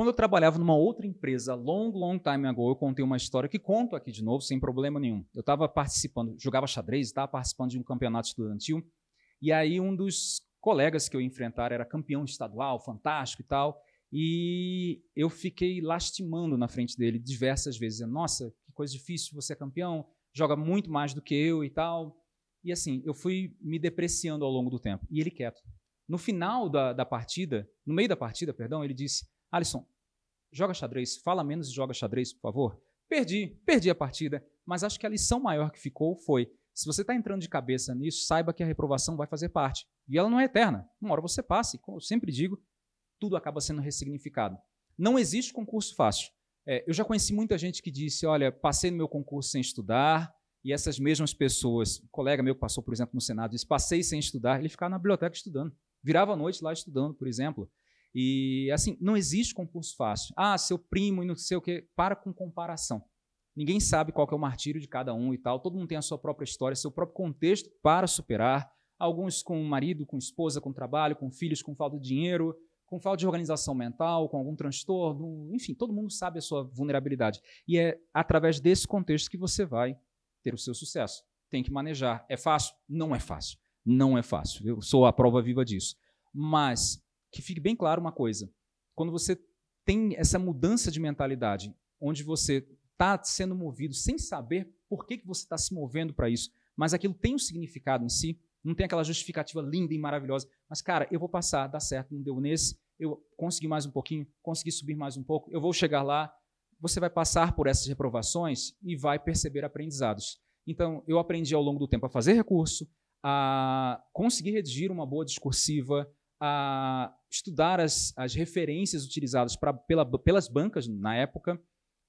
Quando eu trabalhava numa outra empresa, long, long time ago, eu contei uma história que conto aqui de novo, sem problema nenhum. Eu estava participando, jogava xadrez, estava participando de um campeonato estudantil, e aí um dos colegas que eu enfrentar era campeão estadual, fantástico e tal, e eu fiquei lastimando na frente dele diversas vezes, nossa, que coisa difícil, você é campeão, joga muito mais do que eu e tal. E assim, eu fui me depreciando ao longo do tempo, e ele quieto. No final da, da partida, no meio da partida, perdão, ele disse, Alisson, joga xadrez, fala menos e joga xadrez, por favor. Perdi, perdi a partida, mas acho que a lição maior que ficou foi, se você está entrando de cabeça nisso, saiba que a reprovação vai fazer parte. E ela não é eterna. Uma hora você passa, e como eu sempre digo, tudo acaba sendo ressignificado. Não existe concurso fácil. É, eu já conheci muita gente que disse, olha, passei no meu concurso sem estudar, e essas mesmas pessoas, um colega meu que passou, por exemplo, no Senado, disse, passei sem estudar, ele ficava na biblioteca estudando. Virava a noite lá estudando, por exemplo. E, assim, não existe concurso fácil. Ah, seu primo e não sei o quê. Para com comparação. Ninguém sabe qual é o martírio de cada um e tal. Todo mundo tem a sua própria história, seu próprio contexto para superar. Alguns com marido, com esposa, com trabalho, com filhos, com falta de dinheiro, com falta de organização mental, com algum transtorno. Enfim, todo mundo sabe a sua vulnerabilidade. E é através desse contexto que você vai ter o seu sucesso. Tem que manejar. É fácil? Não é fácil. Não é fácil. Eu sou a prova viva disso. Mas que fique bem claro uma coisa. Quando você tem essa mudança de mentalidade, onde você está sendo movido sem saber por que, que você está se movendo para isso, mas aquilo tem um significado em si, não tem aquela justificativa linda e maravilhosa, mas, cara, eu vou passar, dá certo, não deu nesse, eu consegui mais um pouquinho, consegui subir mais um pouco, eu vou chegar lá, você vai passar por essas reprovações e vai perceber aprendizados. Então, eu aprendi ao longo do tempo a fazer recurso, a conseguir redigir uma boa discursiva, a estudar as, as referências utilizadas pra, pela, pelas bancas na época,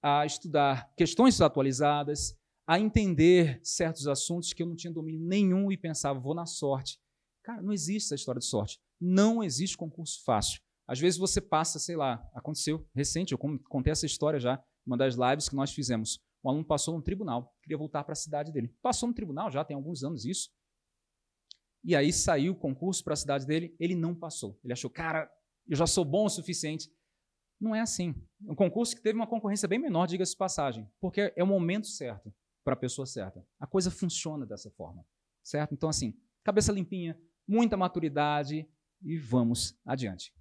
a estudar questões atualizadas, a entender certos assuntos que eu não tinha domínio nenhum e pensava, vou na sorte. Cara, não existe essa história de sorte. Não existe concurso fácil. Às vezes você passa, sei lá, aconteceu recente, eu contei essa história já, uma das lives que nós fizemos. Um aluno passou no tribunal, queria voltar para a cidade dele. Passou no tribunal, já tem alguns anos isso, e aí saiu o concurso para a cidade dele, ele não passou. Ele achou, cara, eu já sou bom o suficiente. Não é assim. Um concurso que teve uma concorrência bem menor, diga-se passagem, porque é o momento certo para a pessoa certa. A coisa funciona dessa forma, certo? Então, assim, cabeça limpinha, muita maturidade e vamos adiante.